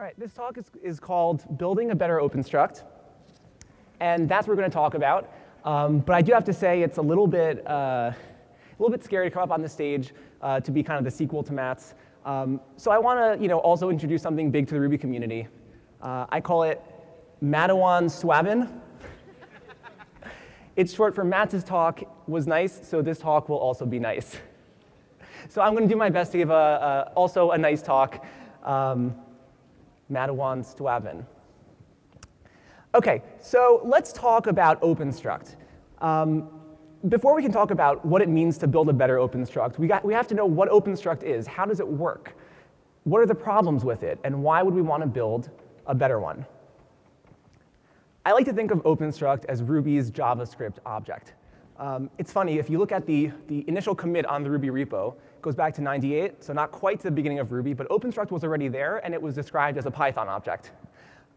All right, this talk is, is called Building a Better OpenStruct. And that's what we're going to talk about. Um, but I do have to say it's a little bit, uh, a little bit scary to come up on the stage uh, to be kind of the sequel to Matz. Um, so I want to you know, also introduce something big to the Ruby community. Uh, I call it Madawan Swabin. it's short for Matz talk was nice, so this talk will also be nice. So I'm going to do my best to give a, a also a nice talk. Um, Madawan Swabin. Okay, so let's talk about OpenStruct. Um, before we can talk about what it means to build a better OpenStruct, we, got, we have to know what OpenStruct is. How does it work? What are the problems with it? And why would we want to build a better one? I like to think of OpenStruct as Ruby's JavaScript object. Um, it's funny, if you look at the, the initial commit on the Ruby repo, goes back to 98, so not quite to the beginning of Ruby, but OpenStruct was already there, and it was described as a Python object.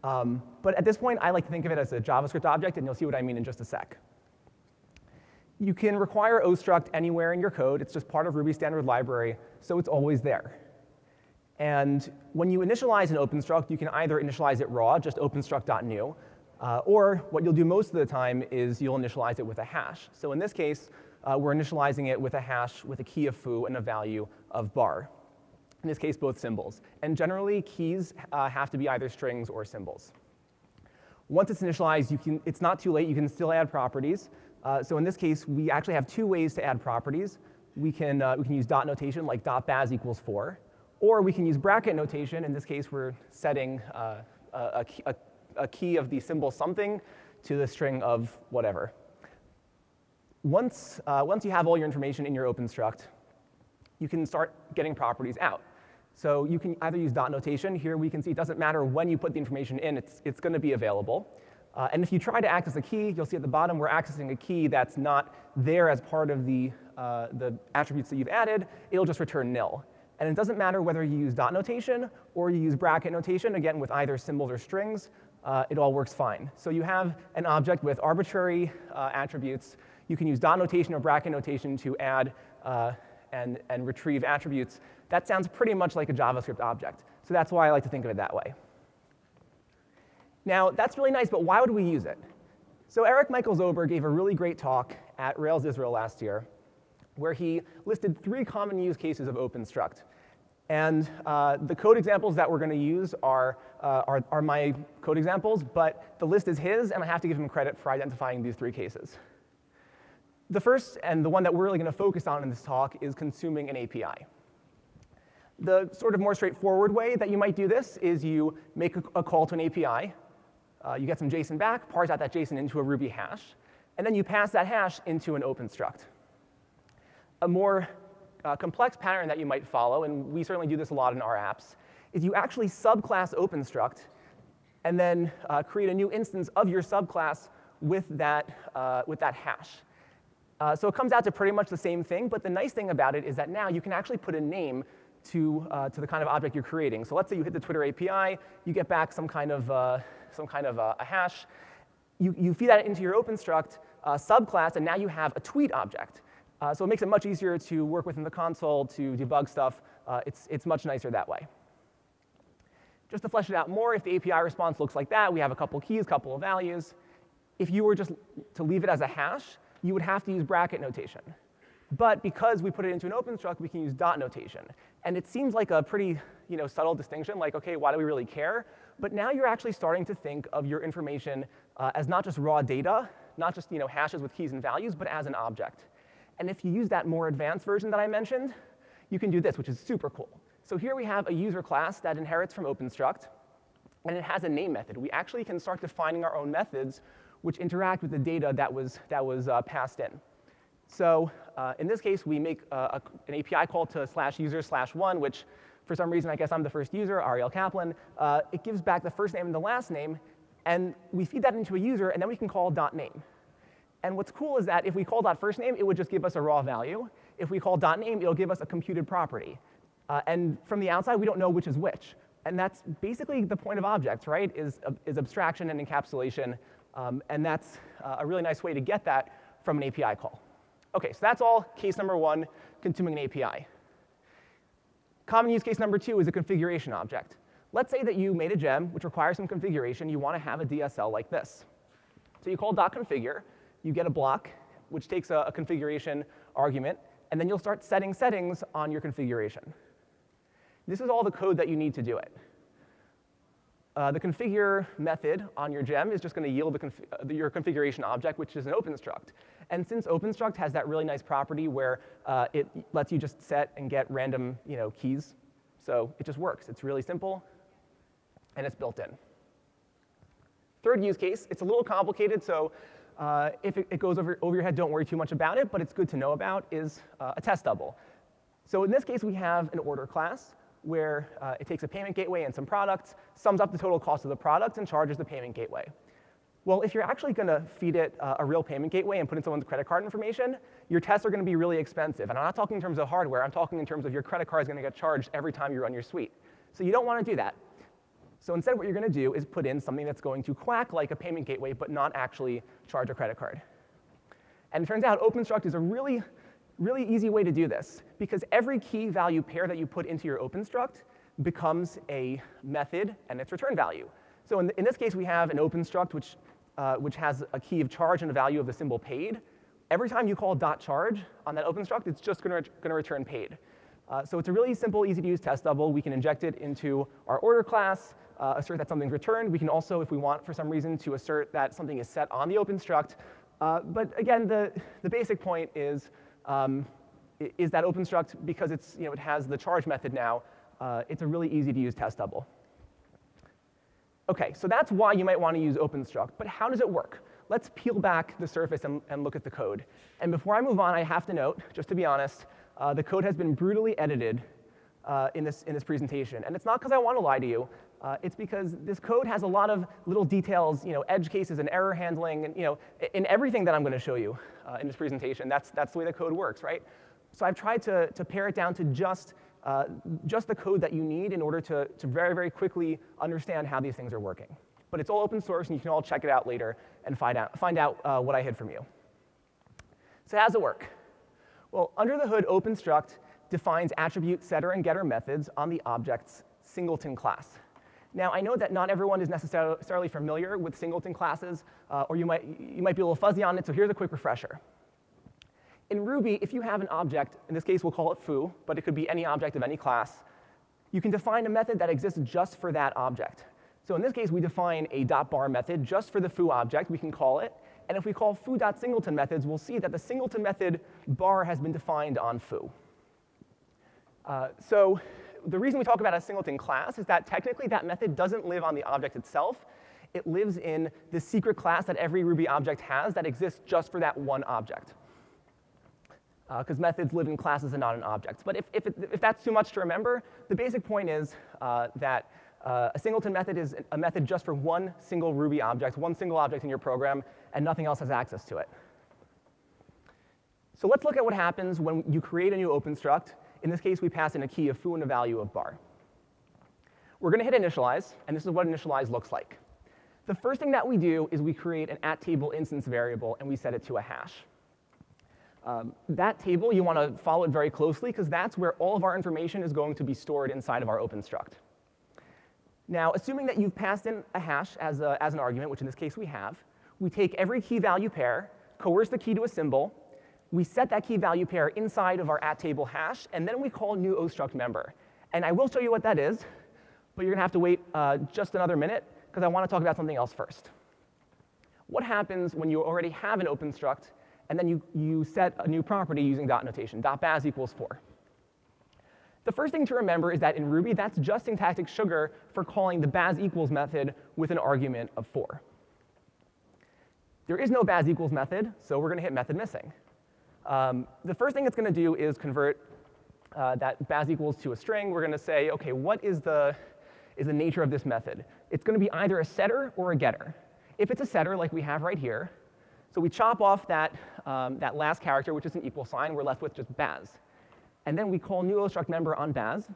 Um, but at this point, I like to think of it as a JavaScript object, and you'll see what I mean in just a sec. You can require OStruct anywhere in your code. It's just part of Ruby standard library, so it's always there. And when you initialize an OpenStruct, you can either initialize it raw, just openstruct.new, uh, or what you'll do most of the time is you'll initialize it with a hash. So in this case, uh, we're initializing it with a hash with a key of foo and a value of bar. In this case, both symbols. And generally, keys uh, have to be either strings or symbols. Once it's initialized, you can, it's not too late. You can still add properties. Uh, so in this case, we actually have two ways to add properties. We can, uh, we can use dot notation, like dot baz equals 4. Or we can use bracket notation. In this case, we're setting uh, a, a, a key of the symbol something to the string of whatever. Once, uh, once you have all your information in your OpenStruct, you can start getting properties out. So you can either use dot notation. Here we can see it doesn't matter when you put the information in, it's, it's going to be available. Uh, and if you try to access a key, you'll see at the bottom we're accessing a key that's not there as part of the, uh, the attributes that you've added. It'll just return nil. And it doesn't matter whether you use dot notation or you use bracket notation, again with either symbols or strings, uh, it all works fine. So you have an object with arbitrary uh, attributes. You can use dot notation or bracket notation to add uh, and, and retrieve attributes that sounds pretty much like a JavaScript object. So that's why I like to think of it that way. Now, that's really nice, but why would we use it? So Erik Michaels-Ober gave a really great talk at Rails Israel last year where he listed three common use cases of OpenStruct. And uh, the code examples that we're going to use are, uh, are, are, my code examples, but the list is his, and I have to give him credit for identifying these three cases. The first, and the one that we're really going to focus on in this talk, is consuming an API. The sort of more straightforward way that you might do this is you make a, a call to an API, uh, you get some JSON back, parse out that JSON into a Ruby hash, and then you pass that hash into an open struct. A more uh, complex pattern that you might follow, and we certainly do this a lot in our apps, is you actually subclass OpenStruct and then uh, create a new instance of your subclass with that, uh, with that hash. Uh, so it comes out to pretty much the same thing, but the nice thing about it is that now you can actually put a name to, uh, to the kind of object you're creating. So let's say you hit the Twitter API, you get back some kind of, uh, some kind of uh, a hash. You, you feed that into your OpenStruct uh, subclass, and now you have a tweet object. Uh, so it makes it much easier to work within the console to debug stuff. It's, it's much nicer that way. Just to flesh it out more, if the API response looks like that, we have a couple keys, couple of values. If you were just to leave it as a hash, you would have to use bracket notation. But because we put it into an OpenStruct, we can use dot notation. And it seems like a pretty you know, subtle distinction, like, OK, why do we really care? But now you're actually starting to think of your information uh, as not just raw data, not just you know, hashes with keys and values, but as an object. And if you use that more advanced version that I mentioned, you can do this, which is super cool. So here we have a user class that inherits from OpenStruct, and it has a name method. We actually can start defining our own methods which interact with the data that was, that was uh, passed in. So uh, in this case, we make uh, a, an API call to slash user slash one, which for some reason, I guess I'm the first user, Ariel Caplan. Uh, it gives back the first name and the last name, and we feed that into a user, and then we can call dot name. And what's cool is that if we call dot first name, it would just give us a raw value. If we call dot name, it'll give us a computed property. Uh, and from the outside, we don't know which is which. And that's basically the point of objects, right, is, uh, is abstraction and encapsulation. Um, and that's uh, a really nice way to get that from an API call. OK, so that's all case number one, consuming an API. Common use case number two is a configuration object. let's say that you made a gem which requires some configuration. You want to have a DSL like this. So you call dot .configure, you get a block, which takes a, a configuration argument, and then you'll start setting settings on your configuration. This is all the code that you need to do it. Uh, the configure method on your gem is just going to yield conf uh, your configuration object, which is an OpenStruct. And since OpenStruct has that really nice property where uh, it lets you just set and get random you know, keys, so it just works. It's really simple, and it's built in. Third use case, it's a little complicated, so uh, if it, it, goes over, over your head, don't worry too much about it, but it's good to know about, is uh, a test double. So in this case, we have an order class where uh, it takes a payment gateway and some products, sums up the total cost of the product, and charges the payment gateway. Well, if you're actually going to feed it uh, a real payment gateway and put in someone's credit card information, your tests are going to be really expensive. And I'm not talking in terms of hardware. I'm talking in terms of your credit card is going to get charged every time you run your suite. So you don't want to do that. So instead, what you're going to do is put in something that's going to quack like a payment gateway, but not actually charge a credit card. And it turns out OpenStruct is a really really easy way to do this, because every key value pair that you put into your OpenStruct becomes a method and its return value. So in, in this case, we have an OpenStruct which, uh, which has a key of charge and a value of the symbol paid. Every time you call dot .charge on that OpenStruct, it's just going to return paid. Uh, so it's a really simple, easy to use test double. We can inject it into our order class, uh, assert that something's returned. We can also, if we want for some reason, to assert that something is set on the OpenStruct. Uh, but again, the, the basic point is um, is that OpenStruct, because it's, you know, it has the charge method now, uh, it's a really easy to use test double. Okay, so that's why you might want to use OpenStruct, but how does it work? Let's peel back the surface and, and look at the code. And before I move on, I have to note, just to be honest, uh, the code has been brutally edited uh, in, this, in this presentation. And it's not because I want to lie to you. Uh, it's because this code has a lot of little details, you know, edge cases and error handling, and you know, in everything that I'm going to show you uh, in this presentation. That's, that's the way the code works, right? So I've tried to, to pare it down to just, uh, just the code that you need in order to, to very, very quickly understand how these things are working. But it's all open source, and you can all check it out later and find out, find out uh, what I hid from you. So how does it work? Well, under the hood, OpenStruct defines attribute setter and getter methods on the object's singleton class. Now, I know that not everyone is necessarily familiar with singleton classes, uh, or you might, you might be a little fuzzy on it, so here's a quick refresher. In Ruby, if you have an object, in this case we'll call it foo, but it could be any object of any class, you can define a method that exists just for that object. So in this case, we define a dot .bar method just for the foo object, we can call it, and if we call foo.singleton methods, we'll see that the singleton method bar has been defined on foo. Uh, so the reason we talk about a singleton class is that technically that method doesn't live on the object itself. It lives in the secret class that every Ruby object has that exists just for that one object. Because uh, methods live in classes and not in objects. But if, if, it, if that's too much to remember, the basic point is uh, that uh, a singleton method is a method just for one single Ruby object, one single object in your program, and nothing else has access to it. So let's look at what happens when you create a new OpenStruct in this case, we pass in a key of foo and a value of bar. We're going to hit initialize, and this is what initialize looks like. The first thing that we do is we create an at table instance variable, and we set it to a hash. Um, that table, you want to follow it very closely, because that's where all of our information is going to be stored inside of our OpenStruct. Now, assuming that you've passed in a hash as, a, as an argument, which in this case we have, we take every key value pair, coerce the key to a symbol, we set that key value pair inside of our at table hash, and then we call new ostruct member. And I will show you what that is, but you're to have to wait uh, just another minute because I want to talk about something else first. What happens when you already have an open struct and then you, you set a new property using dot notation, dot baz equals 4? The first thing to remember is that in Ruby, that's just syntactic sugar for calling the baz equals method with an argument of 4. There is no baz equals method, so we're to hit method missing. Um, the first thing it's going to do is convert uh, that baz equals to a string. We're going to say, OK, what is the, is the nature of this method? It's going to be either a setter or a getter. If it's a setter, like we have right here, so we chop off that, um, that last character, which is an equal sign. We're left with just baz. And then we call new ostruct member on baz.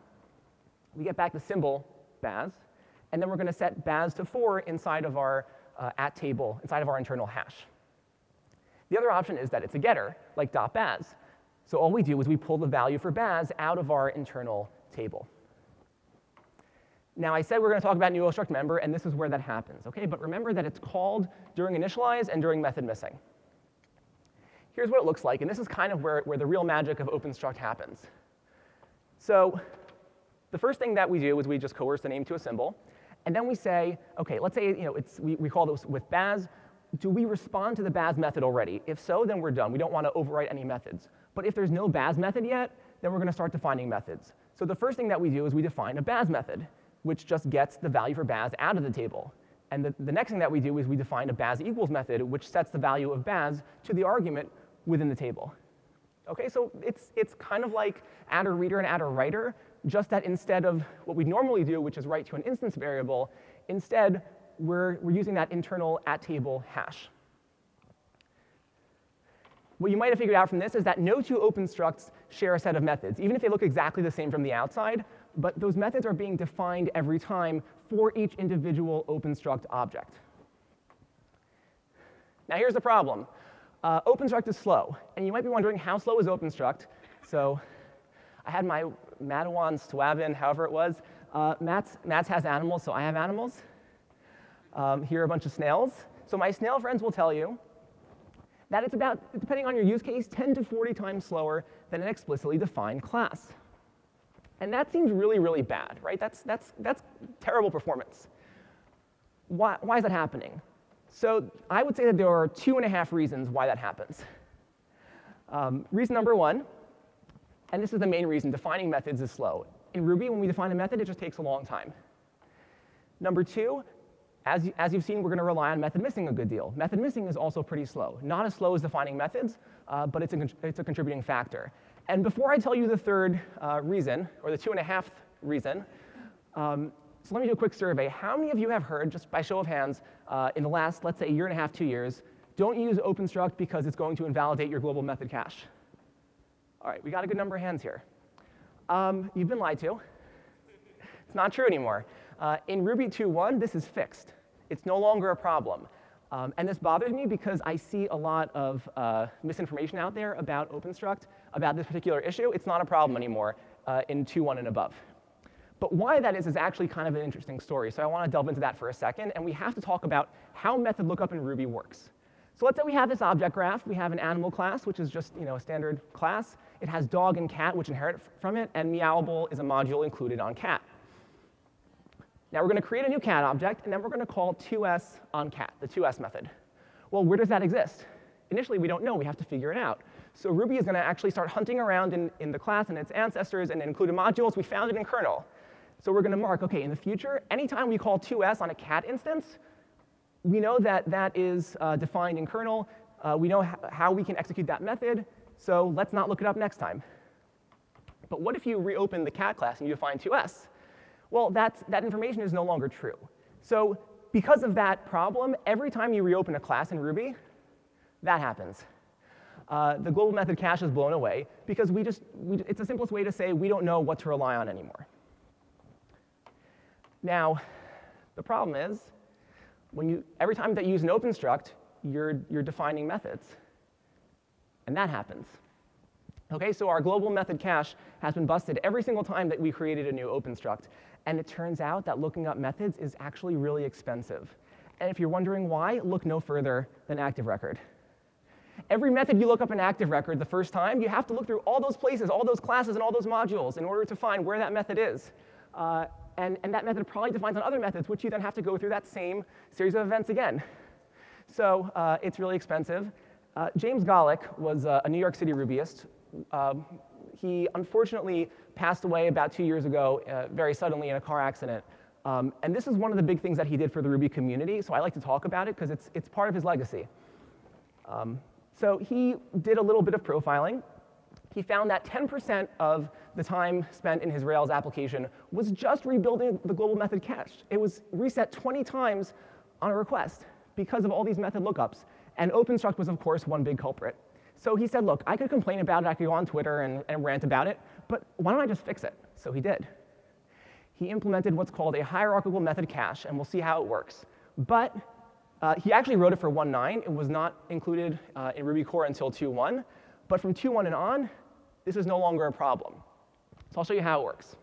We get back the symbol baz. And then we're going to set baz to 4 inside of our uh, at table, inside of our internal hash. The other option is that it's a getter, like .baz. So all we do is we pull the value for baz out of our internal table. Now, I said we're going to talk about new struct member, and this is where that happens, okay? But remember that it's called during initialize and during method missing. Here's what it looks like, and this is kind of where, where the real magic of OpenStruct happens. So the first thing that we do is we just coerce the name to a symbol, and then we say, okay, let's say you know, it's, we, we call this with Baz, do we respond to the Baz method already? If so, then we're done. We don't want to overwrite any methods. But if there's no Baz method yet, then we're going to start defining methods. So the first thing that we do is we define a Baz method, which just gets the value for Baz out of the table. And the, the next thing that we do is we define a Baz equals method, which sets the value of Baz to the argument within the table. Okay, so it's, it's kind of like attr_reader and attr_writer, just that instead of what we normally do, which is write to an instance variable, instead we're, we're using that internal at table hash. What you might have figured out from this is that no two open structs share a set of methods, even if they look exactly the same from the outside, but those methods are being defined every time for each individual open struct object. Now here's the problem. Uh, OpenStruct is slow, and you might be wondering how slow is OpenStruct. So I had my Madawan Swabin, however it was. Uh, Matz, Matz has animals, so I have animals. Um, here are a bunch of snails. So my snail friends will tell you that it's about, depending on your use case, 10 to 40 times slower than an explicitly defined class. And that seems really, really bad, right? That's, that's, that's terrible performance. Why, why is that happening? So I would say that there are two and a half reasons why that happens. Um, reason number one, and this is the main reason, defining methods is slow. In Ruby, when we define a method, it just takes a long time. Number two, as, you, as you've seen, we're going to rely on method missing a good deal. Method missing is also pretty slow. Not as slow as defining methods, uh, but it's a, it's a contributing factor. And before I tell you the third uh, reason, or the two and a half reason, um, so let me do a quick survey. How many of you have heard, just by show of hands, uh, in the last, let's say, year and a half, two years, don't use OpenStruct because it's going to invalidate your global method cache? All right, we got a good number of hands here. Um, you've been lied to. It's not true anymore. Uh, in Ruby 2.1, this is fixed. It's no longer a problem. Um, and this bothers me because I see a lot of uh, misinformation out there about OpenStruct, about this particular issue. It's not a problem anymore uh, in 2.1 and above. But why that is is actually kind of an interesting story. So I want to delve into that for a second. And we have to talk about how method lookup in Ruby works. So let's say we have this object graph. We have an animal class, which is just you know, a standard class. It has dog and cat, which inherit from it. And meowable is a module included on cat. Now we're going to create a new cat object, and then we're going to call to_s on cat, the to_s method. Well, where does that exist? Initially, we don't know. We have to figure it out. So Ruby is going to actually start hunting around in, in the class and its ancestors and included modules. We found it in kernel. So we're going to mark, OK, in the future, anytime we call to_s on a cat instance, we know that that is uh, defined in kernel. Uh, we know how we can execute that method. So let's not look it up next time. But what if you reopen the cat class and you define to_s? Well, that's, that information is no longer true. So because of that problem, every time you reopen a class in Ruby, that happens. Uh, the global method cache is blown away because we just, we, it's the simplest way to say we don't know what to rely on anymore. Now, the problem is, when you, every time that you use an open struct, you're, you're defining methods. And that happens. Okay, so our global method cache has been busted every single time that we created a new open struct. And it turns out that looking up methods is actually really expensive. And if you're wondering why, look no further than Active Record. Every method you look up in Active Record the first time, you have to look through all those places, all those classes, and all those modules in order to find where that method is. Uh, and, and that method probably defines on other methods, which you then have to go through that same series of events again. So uh, it's really expensive. Uh, James Golick was uh, a New York City Rubyist. Um, he unfortunately passed away about two years ago uh, very suddenly in a car accident. Um, and this is one of the big things that he did for the Ruby community, so I like to talk about it because it's, it's part of his legacy. Um, so he did a little bit of profiling. He found that 10% of the time spent in his Rails application was just rebuilding the global method cache. It was reset 20 times on a request because of all these method lookups. And OpenStruct was, of course, one big culprit. So he said, look, I could complain about it, I could go on Twitter and, and rant about it, but why don't I just fix it? So he did. He implemented what's called a hierarchical method cache, and we'll see how it works. But uh, he actually wrote it for 1.9. It was not included uh, in Ruby core until 2.1. But from 2.1 and on, this is no longer a problem. So I'll show you how it works.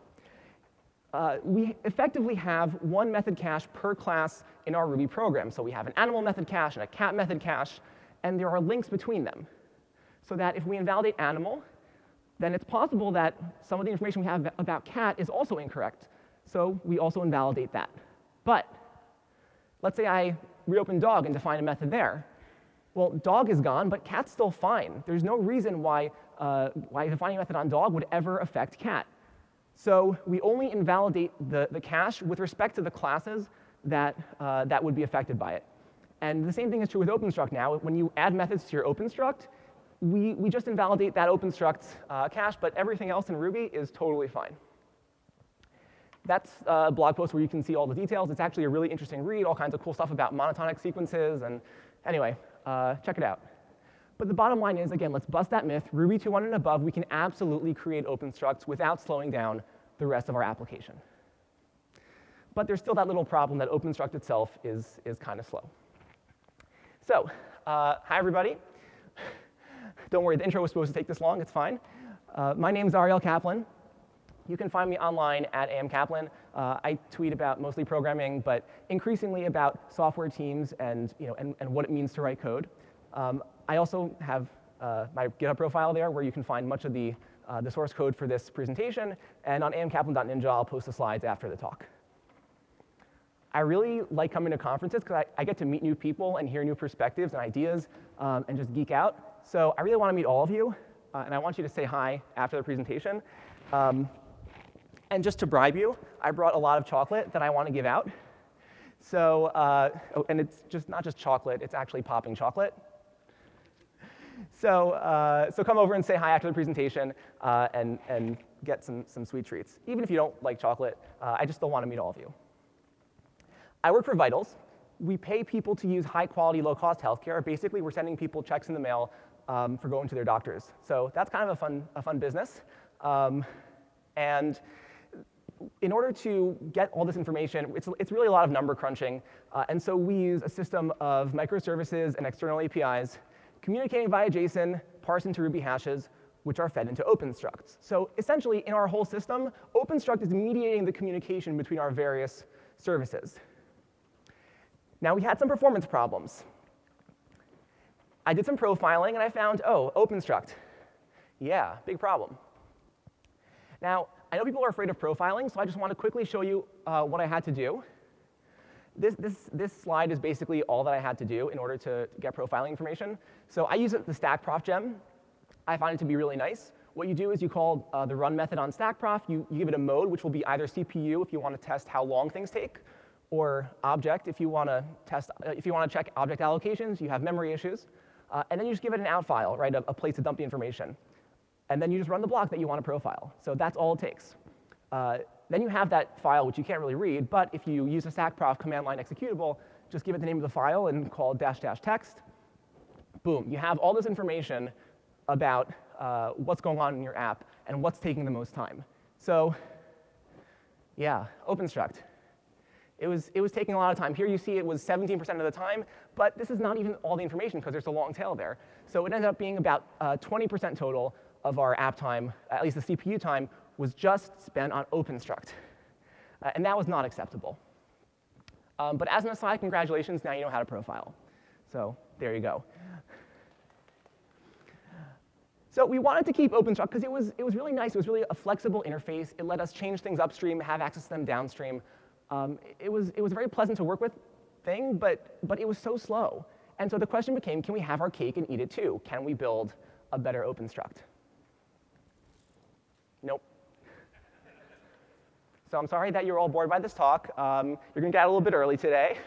uh, we effectively have one method cache per class in our Ruby program. So we have an animal method cache and a cat method cache, and there are links between them. So that if we invalidate animal, then it's possible that some of the information we have about cat is also incorrect. So we also invalidate that. But let's say I reopen dog and define a method there. Well, dog is gone, but cat's still fine. There's no reason why, uh, why defining a method on dog would ever affect cat. So we only invalidate the, the cache with respect to the classes that, uh, that would be affected by it. And the same thing is true with OpenStruct now. When you add methods to your OpenStruct, we, we just invalidate that OpenStruct uh, cache, but everything else in Ruby is totally fine. That's a blog post where you can see all the details. It's actually a really interesting read, all kinds of cool stuff about monotonic sequences. And anyway, uh, check it out. But the bottom line is, again, let's bust that myth. Ruby 2.1 and above, we can absolutely create open structs without slowing down the rest of our application. But there's still that little problem that OpenStruct itself is, is kind of slow. So, uh, hi, everybody. Don't worry, the intro was supposed to take this long. It's fine. Uh, my name is Ariel Caplan. You can find me online at amcaplan. Uh, I tweet about mostly programming, but increasingly about software teams and, you know, and, and what it means to write code. Um, I also have uh, my GitHub profile there where you can find much of the, uh, the source code for this presentation. And on amcaplan.ninja, I'll post the slides after the talk. I really like coming to conferences because I, I, get to meet new people and hear new perspectives and ideas um, and just geek out. So I really want to meet all of you, uh, and I want you to say hi after the presentation. Um, and just to bribe you, I brought a lot of chocolate that I want to give out. So, uh, oh, and it's just not just chocolate, it's actually popping chocolate. So, uh, so come over and say hi after the presentation uh, and, and get some, some sweet treats. Even if you don't like chocolate, uh, I just still want to meet all of you. I work for Vitals. We pay people to use high quality, low cost healthcare. Basically, we're sending people checks in the mail um, for going to their doctors. So that's kind of a fun, a fun business. Um, and in order to get all this information, it's, it's really a lot of number crunching. Uh, and so we use a system of microservices and external APIs communicating via JSON, parse into Ruby hashes, which are fed into OpenStructs. So essentially, in our whole system, OpenStruct is mediating the communication between our various services. Now, we had some performance problems. I did some profiling, and I found, oh, OpenStruct. Yeah, big problem. Now, I know people are afraid of profiling, so I just want to quickly show you uh, what I had to do. This, this, this slide is basically all that I had to do in order to get profiling information. So I use the stackprof gem. I find it to be really nice. What you do is you call uh, the run method on stackprof. You, you give it a mode, which will be either CPU if you want to test how long things take, or object if you want to test, uh, if you want to check object allocations, you have memory issues. Uh, and then you just give it an out file, right, a, a place to dump the information and then you just run the block that you want to profile. So that's all it takes. Uh, then you have that file, which you can't really read, but if you use a stackprof command line executable, just give it the name of the file and call dash dash text. Boom, you have all this information about uh, what's going on in your app and what's taking the most time. So yeah, OpenStruct. It was, it was taking a lot of time. Here you see it was 17% of the time, but this is not even all the information because there's a long tail there. So it ended up being about 20% uh, total of our app time, at least the CPU time, was just spent on OpenStruct. Uh, and that was not acceptable. Um, but as an aside, congratulations, now you know how to profile. So there you go. So we wanted to keep OpenStruct because it was, it was really nice. It was really a flexible interface. It let us change things upstream, have access to them downstream. Um, it, was, it was a very pleasant to work with thing, but, but it was so slow. And so the question became, can we have our cake and eat it too? Can we build a better OpenStruct? Nope. So I'm sorry that you're all bored by this talk. Um, you're to get out a little bit early today.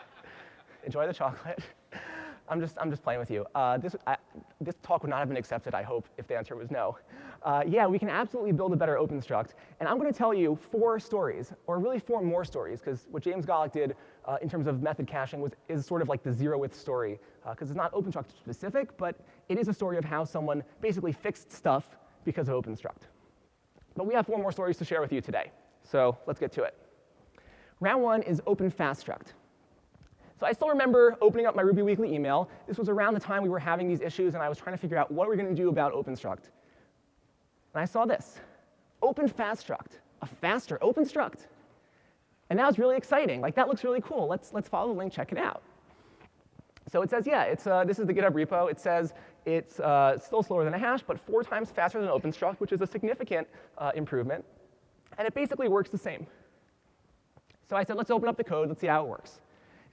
Enjoy the chocolate. I'm just, I'm just playing with you. Uh, this, I, this talk would not have been accepted, I hope, if the answer was no. Uh, yeah, we can absolutely build a better OpenStruct. And I'm going to tell you four stories, or really four more stories, because what James Golick did uh, in terms of method caching was, is sort of like the zeroth story, because uh, it's not OpenStruct specific, but it is a story of how someone basically fixed stuff because of OpenStruct. But we have four more stories to share with you today. So let's get to it. Round one is Open Fast Struct. So I still remember opening up my Ruby Weekly email. This was around the time we were having these issues, and I was trying to figure out what we're going to do about OpenStruct. And I saw this, Open Fast Struct. a faster open struct. And that was really exciting. Like, that looks really cool. Let's, let's follow the link, check it out. So it says, yeah, it's, uh, this is the GitHub repo. It says it's uh, still slower than a hash, but four times faster than OpenStruct, which is a significant uh, improvement. And it basically works the same. So I said, let's open up the code. Let's see how it works.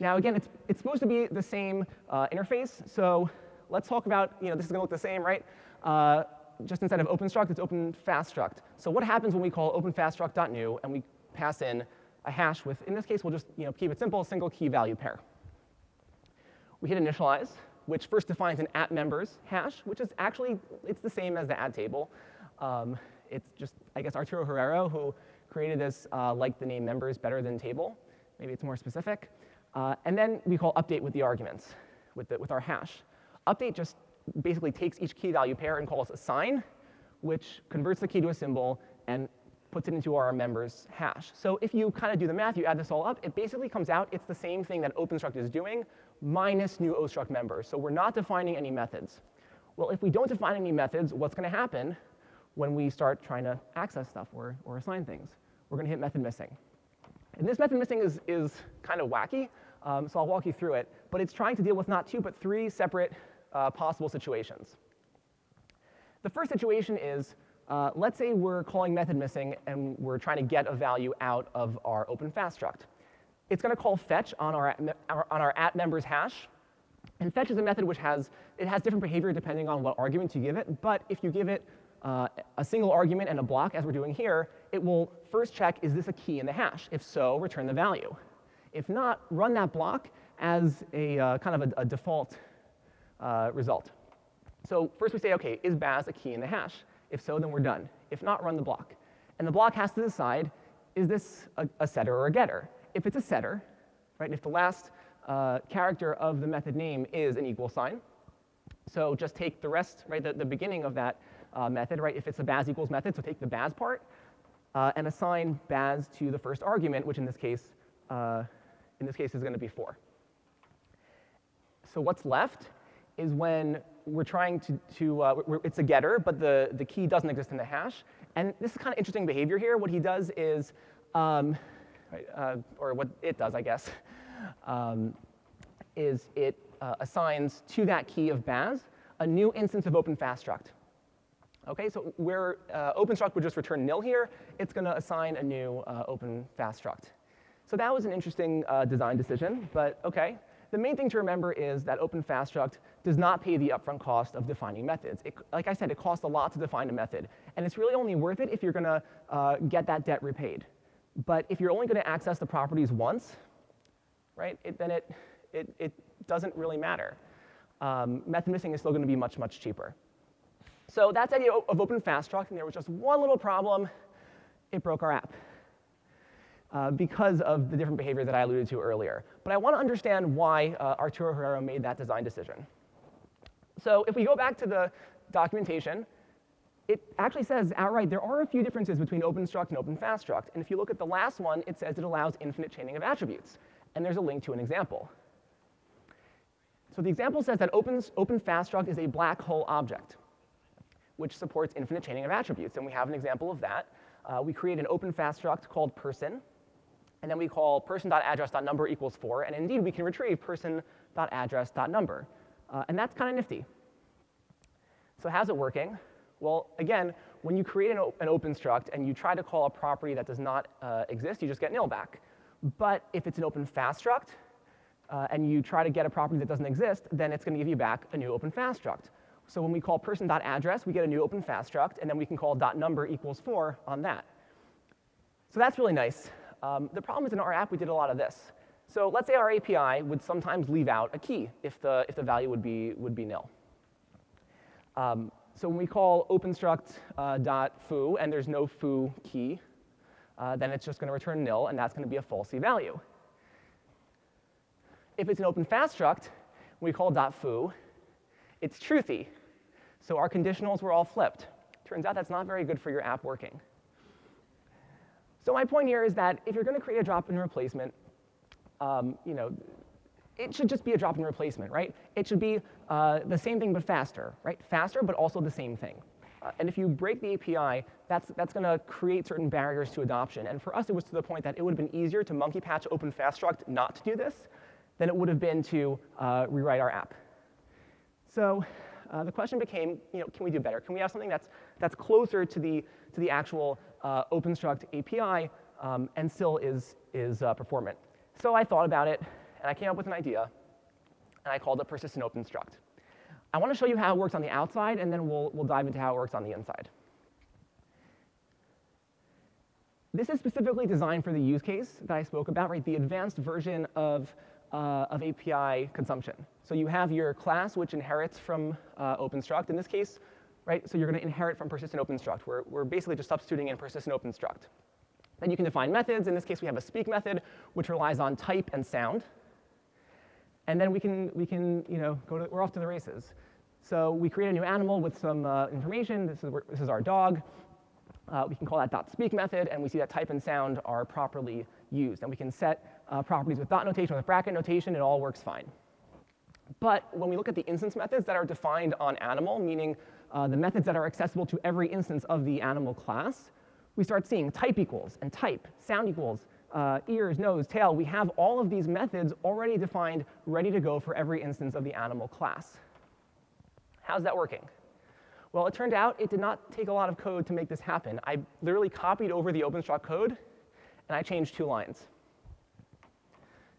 Now, again, it's, it's supposed to be the same uh, interface. So let's talk about, you know, this is going to look the same, right? Uh, just instead of OpenStruct, it's OpenFastStruct. So what happens when we call OpenFastStruct.new and we pass in a hash with, in this case, we'll just you know, keep it simple, single key value pair. We hit initialize, which first defines an at members hash, which is actually, it's the same as the add table. Um, it's just, I guess, Arturo Herrero, who created this, uh, like the name members better than table. Maybe it's more specific. Uh, and then we call update with the arguments, with, the, with our hash. Update just basically takes each key value pair and calls assign, which converts the key to a symbol and puts it into our members hash. So if you kind of do the math, you add this all up, it basically comes out, it's the same thing that OpenStruct is doing, minus new OStruct members. So we're not defining any methods. Well, if we don't define any methods, what's going to happen when we start trying to access stuff or, or assign things? We're going to hit method missing. And this method missing is, is kind of wacky, um, so I'll walk you through it. But it's trying to deal with not two, but three separate uh, possible situations. The first situation is uh, let's say we're calling method missing and we're trying to get a value out of our open fast struct. It's going to call fetch on our, our, on our at members hash. And fetch is a method which has, it has different behavior depending on what argument you give it. But if you give it uh, a single argument and a block, as we're doing here, it will first check, is this a key in the hash? If so, return the value. If not, run that block as a uh, kind of a, a default uh, result. So first we say, OK, is Baz a key in the hash? If so, then we're done. If not, run the block. And the block has to decide, is this a, a setter or a getter? If it's a setter, right, if the last uh, character of the method name is an equal sign, so just take the rest, right, the, the beginning of that uh, method, right, if it's a baz equals method, so take the baz part uh, and assign baz to the first argument, which in this case, uh, in this case is going to be 4. So what's left is when we're trying to, to uh, it's a getter, but the, the key doesn't exist in the hash. And this is kind of interesting behavior here. What he does is, um, uh, or what it does, I guess, um, is it uh, assigns to that key of Baz a new instance of OpenFastStruct. Okay, so where uh, OpenStruct would just return nil here, it's going to assign a new uh, OpenFastStruct. So that was an interesting uh, design decision, but okay. The main thing to remember is that OpenFastStruct does not pay the upfront cost of defining methods. It, like I said, it costs a lot to define a method. And it's really only worth it if you're going to uh, get that debt repaid. But if you're only going to access the properties once, right, it, then it, it, it doesn't really matter. Um, method missing is still going to be much, much cheaper. So that's the idea of OpenFastStruct, and there was just one little problem. It broke our app uh, because of the different behavior that I alluded to earlier. But I want to understand why uh, Arturo Herrero made that design decision. So if we go back to the documentation, it actually says outright there are a few differences between OpenStruct and OpenFastStruct. And if you look at the last one, it says it allows infinite chaining of attributes. And there's a link to an example. So the example says that Open, OpenFastStruct is a black hole object, which supports infinite chaining of attributes. And we have an example of that. Uh, we create an OpenFastStruct called person, and then we call person.address.number equals 4, and indeed we can retrieve person.address.number. Uh, and that's kind of nifty. So how's it working? Well, again, when you create an, an open struct and you try to call a property that does not uh, exist, you just get nil back. But if it's an open fast struct, uh, and you try to get a property that doesn't exist, then it's going to give you back a new open fast struct. So when we call person.address, we get a new open fast struct, and then we can call .number equals 4 on that. So that's really nice. Um, the problem is in our app, we did a lot of this. So let's say our API would sometimes leave out a key if the, if the value would be, would be nil. Um, so when we call openstruct uh, dot foo and there's no foo key, uh, then it's just going to return nil, and that's going to be a falsy value. If it's an open fast struct, we call dot foo, it's truthy. So our conditionals were all flipped. Turns out that's not very good for your app working. So my point here is that if you're going to create a drop-in replacement, um, you know, it should just be a drop-in replacement, right? It should be uh, the same thing but faster, right? Faster, but also the same thing. Uh, and if you break the API, that's, that's going to create certain barriers to adoption. And for us, it was to the point that it would have been easier to monkey patch open fast struct not to do this than it would have been to uh, rewrite our app. So uh, the question became, you know, can we do better? Can we have something that's, that's closer to the, to the actual uh, OpenStruct API um, and still is, is uh, performant? So I thought about it, and I came up with an idea, and I called it persistent OpenStruct. I want to show you how it works on the outside, and then we'll, we'll dive into how it works on the inside. This is specifically designed for the use case that I spoke about, right? The advanced version of, uh, of API consumption. So you have your class, which inherits from uh, OpenStruct. In this case, right, so you're going to inherit from persistent OpenStruct. We're, we're basically just substituting in persistent OpenStruct. Then you can define methods. In this case, we have a speak method, which relies on type and sound. And then we can, we can you know, go to, we're off to the races. So we create a new animal with some uh, information. This is, this is our dog. Uh, we can call that dot .speak method, and we see that type and sound are properly used. And we can set uh, properties with dot notation, with bracket notation. It all works fine. But when we look at the instance methods that are defined on animal, meaning uh, the methods that are accessible to every instance of the animal class, we start seeing type equals and type, sound equals, uh, ears, nose, tail. We have all of these methods already defined, ready to go for every instance of the animal class. How's that working? Well, it turned out it did not take a lot of code to make this happen. I literally copied over the OpenStruct code, and I changed two lines.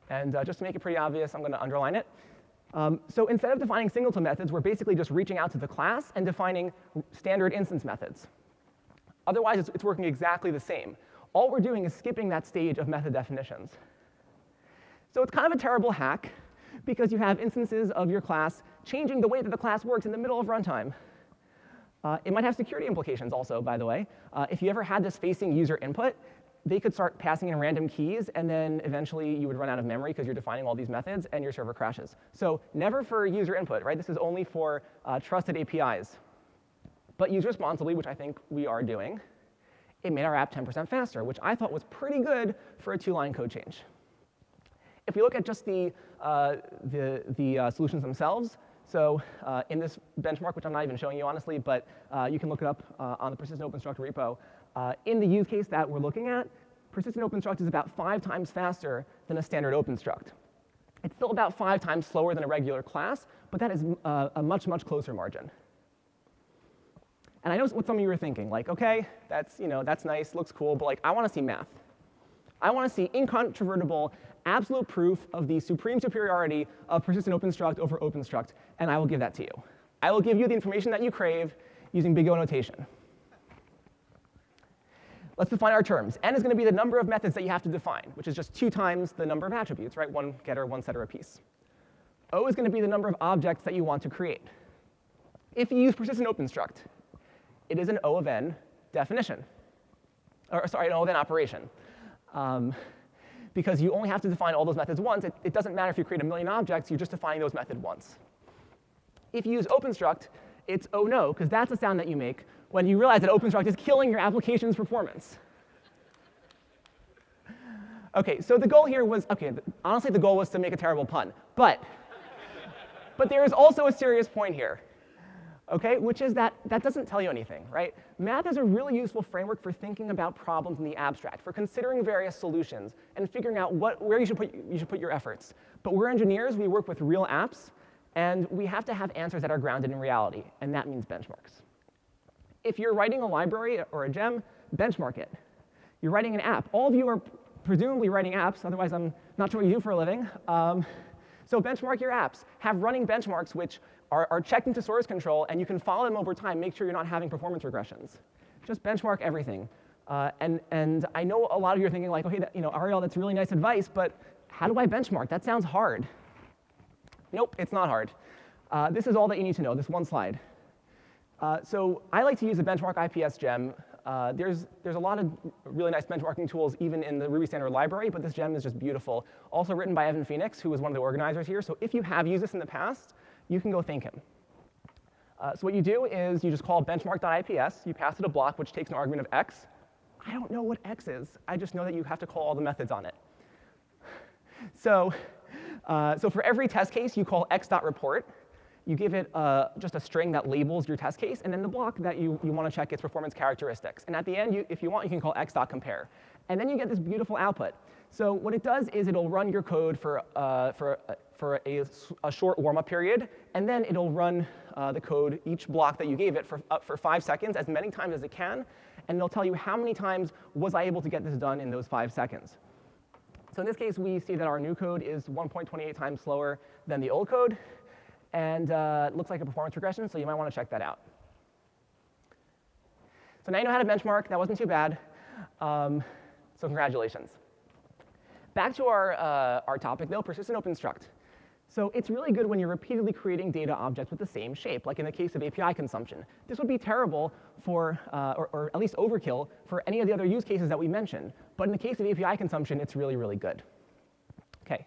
And uh, just to make it pretty obvious, I'm going to underline it. Um, so instead of defining singleton methods, we're basically just reaching out to the class and defining standard instance methods. Otherwise, it's, it's working exactly the same. All we're doing is skipping that stage of method definitions. So it's kind of a terrible hack, because you have instances of your class changing the way that the class works in the middle of runtime. Uh, it might have security implications also, by the way. Uh, if you ever had this facing user input, they could start passing in random keys, and then eventually you would run out of memory because you're defining all these methods, and your server crashes. So never for user input, right? This is only for uh, trusted APIs. But use responsibly, which I think we are doing, it made our app 10% faster, which I thought was pretty good for a two-line code change. If we look at just the, uh, the, the uh, solutions themselves, so uh, in this benchmark, which I'm not even showing you honestly, but uh, you can look it up uh, on the persistent OpenStruct repo, uh, in the use case that we're looking at, persistent OpenStruct is about five times faster than a standard OpenStruct. It's still about five times slower than a regular class, but that is a much, much closer margin. And I know what some of you are thinking, like, okay, that's, you know, that's nice, looks cool, but like, I want to see math. I want to see incontrovertible, absolute proof of the supreme superiority of persistent OpenStruct over OpenStruct, and I will give that to you. I will give you the information that you crave using big O notation. Let's define our terms. N is going to be the number of methods that you have to define, which is just two times the number of attributes, right? One getter, one setter apiece. O is going to be the number of objects that you want to create. If you use persistent OpenStruct, it is an O of n definition. Or sorry, an O of n operation. Um, because you only have to define all those methods once. It, it doesn't matter if you create a million objects, you're just defining those methods once. If you use OpenStruct, it's oh no, because that's the sound that you make when you realize that OpenStruct is killing your application's performance. OK, so the goal here was, OK, honestly, the goal was to make a terrible pun. But, but there is also a serious point here okay, which is that that doesn't tell you anything, right? Math is a really useful framework for thinking about problems in the abstract, for considering various solutions and figuring out what, where you should, put, you should put your efforts. But we're engineers, we work with real apps, and we have to have answers that are grounded in reality, and that means benchmarks. If you're writing a library or a gem, benchmark it. You're writing an app. All of you are presumably writing apps, otherwise I'm not sure what you do for a living. Um, so benchmark your apps. Have running benchmarks which are, are checked into source control, and you can follow them over time, make sure you're not having performance regressions. Just benchmark everything. Uh, and, and I know a lot of you are thinking like, okay, that, you know, Ariel, that's really nice advice, but how do I benchmark? That sounds hard. Nope, it's not hard. Uh, this is all that you need to know, this one slide. Uh, so I like to use a benchmark IPS gem. Uh, there's, there's a lot of really nice benchmarking tools even in the Ruby standard library, but this gem is just beautiful. Also written by Evan Phoenix, who was one of the organizers here. So if you have used this in the past, you can go thank him. Uh, so what you do is you just call benchmark.ips. You pass it a block which takes an argument of x. I don't know what x is. I just know that you have to call all the methods on it. So, uh, so for every test case, you call x.report. you give it uh, just a string that labels your test case, and then the block that you, you want to check its performance characteristics. And at the end, you, if you want, you can call x.compare. And then you get this beautiful output. So what it does is it'll run your code for, uh, for, uh, for a, a short warm-up period, and then it'll run uh, the code, each block that you gave it, for, for five seconds, as many times as it can, and it'll tell you how many times was I able to get this done in those five seconds. So in this case, we see that our new code is 1.28 times slower than the old code, and uh, it looks like a performance regression, so you might want to check that out. So now you know how to benchmark. That wasn't too bad. Um, so congratulations. Back to our, uh, our topic, though, persistent open struct. So it's really good when you're repeatedly creating data objects with the same shape, like in the case of API consumption. This would be terrible for, uh, or, or, at least overkill, for any of the other use cases that we mentioned. But in the case of API consumption, it's really, really good. OK,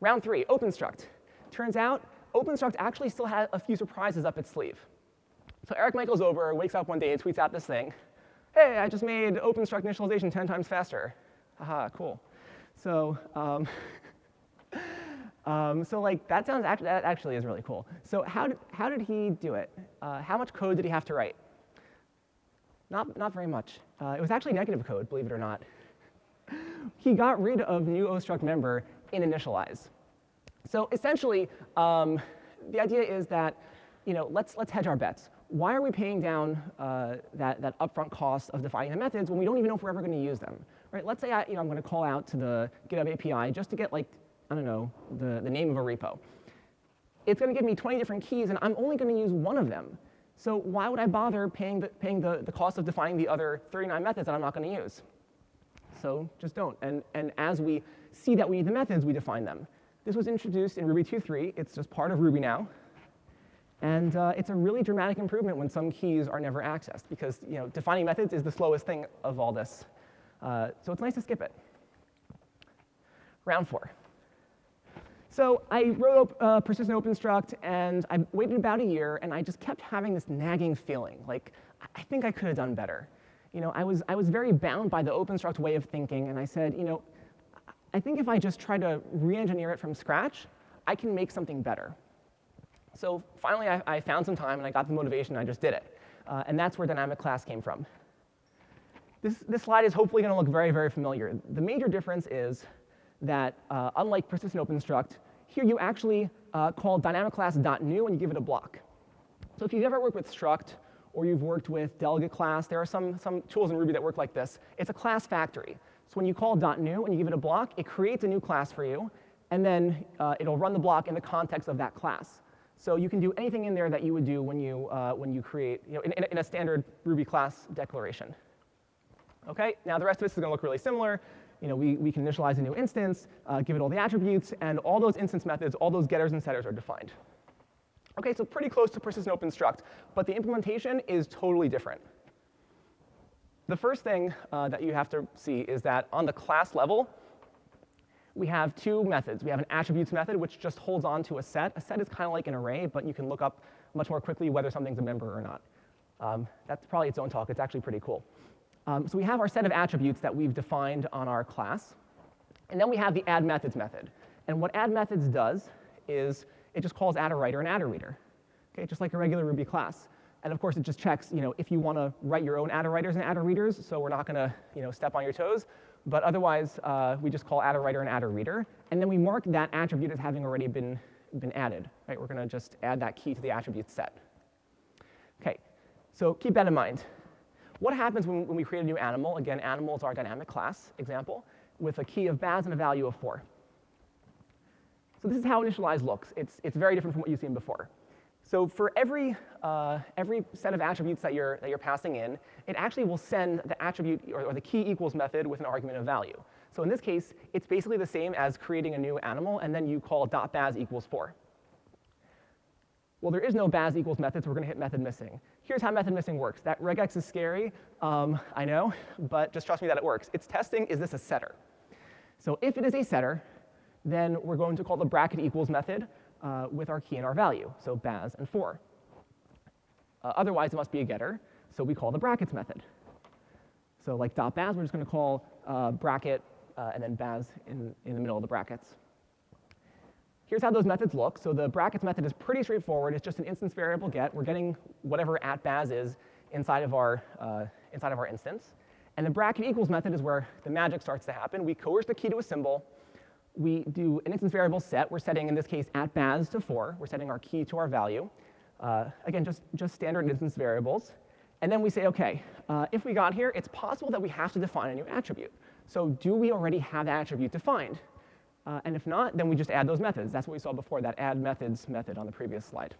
round three, OpenStruct. Turns out OpenStruct actually still has a few surprises up its sleeve. So Erik Michaels-Ober, wakes up one day and tweets out this thing. Hey, I just made OpenStruct initialization 10 times faster. Haha, cool. So um, Um, so like that sounds actually, that actually is really cool. So how did, how did he do it? Uh, how much code did he have to write? Not, not very much. Uh, it was actually negative code, believe it or not. he got rid of new ostruct member in initialize. So essentially, um, the idea is that you know, let's, let's hedge our bets. Why are we paying down uh, that, that upfront cost of defining the methods when we don't even know if we're ever going to use them? Right? Let's say I, you know, I'm going to call out to the GitHub API just to get like I don't know, the, the name of a repo. It's going to give me 20 different keys, and I'm only going to use one of them. So why would I bother paying the, paying the, the cost of defining the other 39 methods that I'm not going to use? So just don't. And, and as we see that we need the methods, we define them. This was introduced in Ruby 2.3. It's just part of Ruby now. And uh, it's a really dramatic improvement when some keys are never accessed, because you know, defining methods is the slowest thing of all this. Uh, so it's nice to skip it. Round four. So I wrote uh, persistent OpenStruct, and I waited about a year, and I just kept having this nagging feeling, like, I think I could have done better. You know, I was, I was very bound by the OpenStruct way of thinking, and I said, you know, I think if I just try to re-engineer it from scratch, I can make something better. So finally, I, I, found some time, and I got the motivation, and I just did it. Uh, and that's where dynamic class came from. This, this slide is hopefully going to look very, very familiar. The major difference is that uh, unlike persistent OpenStruct, here you actually uh, call dynamic class .new and you give it a block. So if you've ever worked with struct or you've worked with delegate class, there are some, some tools in Ruby that work like this. It's a class factory. So when you call .new and you give it a block, it creates a new class for you, and then uh, it'll run the block in the context of that class. So you can do anything in there that you would do when you, uh, when you create, you know, in, in a standard Ruby class declaration. Okay, now the rest of this is going to look really similar you know, we, we can initialize a new instance, uh, give it all the attributes, and all those instance methods, all those getters and setters are defined. Okay, so pretty close to persistent open struct, but the implementation is totally different. The first thing uh, that you have to see is that on the class level, we have two methods. We have an attributes method, which just holds on to a set. A set is kind of like an array, but you can look up much more quickly whether something's a member or not. Um, that's probably its own talk. It's actually pretty cool. Um, so we have our set of attributes that we've defined on our class. And then we have the add methods method. And what add methods does is it just calls attr_writer and attr_reader, okay, just like a regular Ruby class. And of course, it just checks you know, if you want to write your own attr_writers and attr_readers, so we're not going to you know, step on your toes. But otherwise, uh, we just call attr_writer and attr_reader. And then we mark that attribute as having already been, been added. Right? We're going to just add that key to the attribute set. OK, so keep that in mind. What happens when, when we create a new animal? Again, animal is our dynamic class example with a key of Baz and a value of 4. So this is how initialize looks. It's, it's very different from what you've seen before. So for every, uh, every set of attributes that you're, that you're passing in, it actually will send the attribute or, or, the key equals method with an argument of value. So in this case, it's basically the same as creating a new animal, and then you call dot .baz equals 4. Well, there is no baz equals method, so we're going to hit method missing. Here's how method missing works. That regex is scary, um, I know, but just trust me that it works. It's testing, is this a setter? So if it is a setter, then we're going to call the bracket equals method uh, with our key and our value, so baz and 4. Uh, otherwise, it must be a getter, so we call the brackets method. So like dot .baz, we're just going to call uh, bracket uh, and then baz in, in the middle of the brackets. here's how those methods look. So the brackets method is pretty straightforward. It's just an instance variable get. We're getting whatever at baz is inside of our, uh, inside of our instance. And the bracket equals method is where the magic starts to happen. We coerce the key to a symbol. We do an instance variable set. We're setting, in this case, at baz to 4. We're setting our key to our value. Uh, again, just, just standard instance variables. And then we say, OK, uh, if we got here, it's possible that we have to define a new attribute. So do we already have that attribute defined? Uh, and if not, then we just add those methods. That's what we saw before, that add methods method on the previous slide.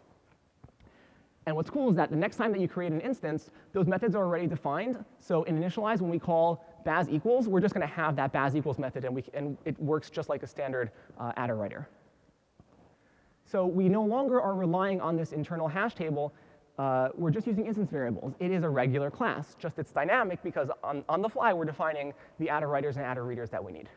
And what's cool is that the next time that you create an instance, those methods are already defined. So in initialize, when we call baz equals, we're just going to have that baz equals method, and, we, and it works just like a standard uh, attr_writer. So we no longer are relying on this internal hash table. Uh, we're just using instance variables. It is a regular class, just it's dynamic because on, on the fly, we're defining the attr_writers and attr_readers that we need.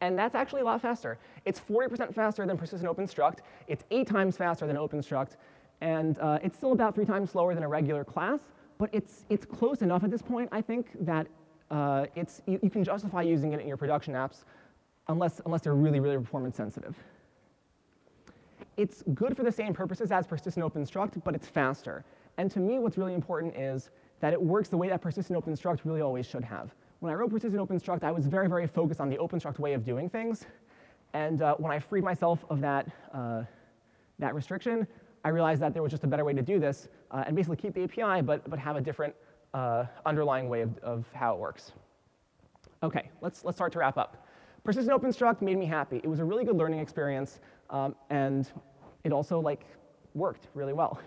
And that's actually a lot faster. It's 40% faster than persistent open struct. It's eight times faster than open struct. And uh, it's still about three times slower than a regular class, but it's, it's close enough at this point, I think, that uh, it's, you, you, can justify using it in your production apps unless, unless they're really, really performance sensitive. It's good for the same purposes as persistent open struct, but it's faster. And to me, what's really important is that it works the way that persistent open struct really always should have. When I wrote persistent OpenStruct, I was very, very focused on the OpenStruct way of doing things. And uh, when I freed myself of that, uh, that restriction, I realized that there was just a better way to do this uh, and basically keep the API, but, but have a different uh, underlying way of, of how it works. OK, let's, let's start to wrap up. Persistent OpenStruct made me happy. It was a really good learning experience, um, and it also like worked really well.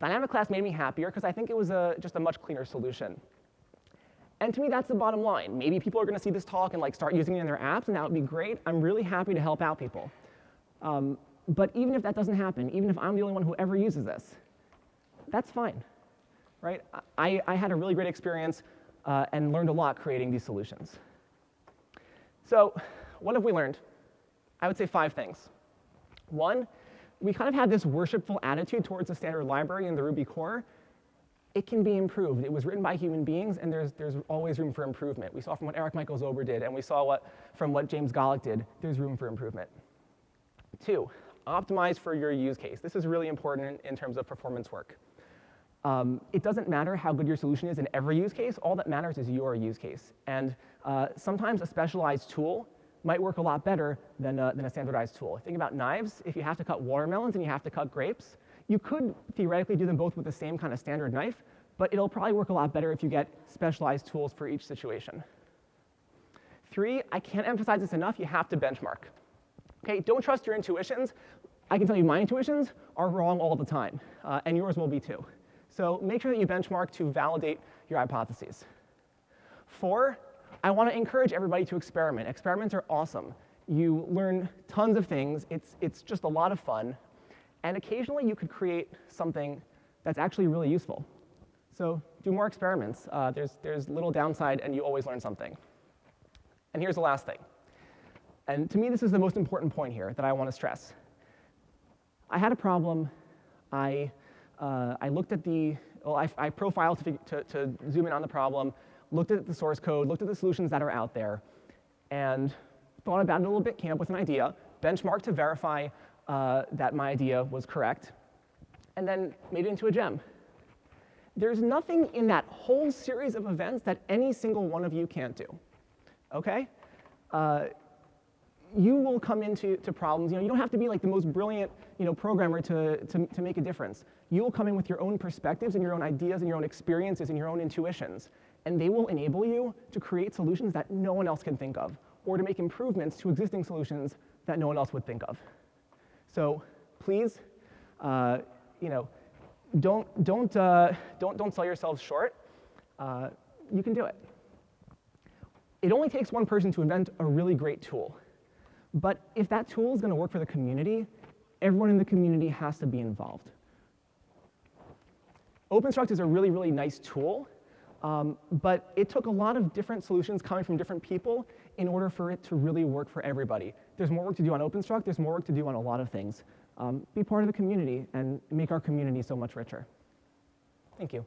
Dynamic class made me happier because I think it was a, just a much cleaner solution. And to me, that's the bottom line. Maybe people are going to see this talk and like start using it in their apps, and that would be great. I'm really happy to help out people. Um, but even if that doesn't happen, even if I'm the only one who ever uses this, that's fine, right? I, I had a really great experience uh, and learned a lot creating these solutions. So what have we learned? I would say five things. One, we kind of had this worshipful attitude towards the standard library in the Ruby core, it can be improved. It was written by human beings, and there's, there's always room for improvement. We saw from what Erik Michaels-Ober did, and we saw what, from what James Golick did, there's room for improvement. Two, optimize for your use case. This is really important in, terms of performance work. Um, it doesn't matter how good your solution is in every use case. All that matters is your use case. And uh, sometimes a specialized tool might work a lot better than a, than a standardized tool. Think about knives. If you have to cut watermelons and you have to cut grapes, you could theoretically do them both with the same kind of standard knife, but it'll probably work a lot better if you get specialized tools for each situation. Three, I can't emphasize this enough, you have to benchmark. Okay, don't trust your intuitions. I can tell you my intuitions are wrong all the time, uh, and yours will be too. So make sure that you benchmark to validate your hypotheses. Four, I want to encourage everybody to experiment. Experiments are awesome. You learn tons of things. It's, it's just a lot of fun. And occasionally you could create something that's actually really useful. So do more experiments. Uh, there's, there's little downside, and you always learn something. And here's the last thing. And to me, this is the most important point here that I want to stress. I had a problem. I, uh, I looked at the, well, I, I profiled to, to, to zoom in on the problem, looked at the source code, looked at the solutions that are out there, and thought about it a little bit, came up with an idea, benchmarked to verify uh, that my idea was correct, and then made it into a gem. There's nothing in that whole series of events that any single one of you can't do, okay? Uh, you will come into to problems. You know, you don't have to be like the most brilliant you know, programmer to, to, to make a difference. You will come in with your own perspectives and your own ideas and your own experiences and your own intuitions, and they will enable you to create solutions that no one else can think of, or to make improvements to existing solutions that no one else would think of. So please, uh, you know, don't, don't, uh, don't, don't sell yourselves short. Uh, you can do it. It only takes one person to invent a really great tool. But if that tool is going to work for the community, everyone in the community has to be involved. OpenStruct is a really, really nice tool, um, but it took a lot of different solutions coming from different people in order for it to really work for everybody. There's more work to do on OpenStruct. There's more work to do on a lot of things. Um, be part of the community and make our community so much richer. Thank you.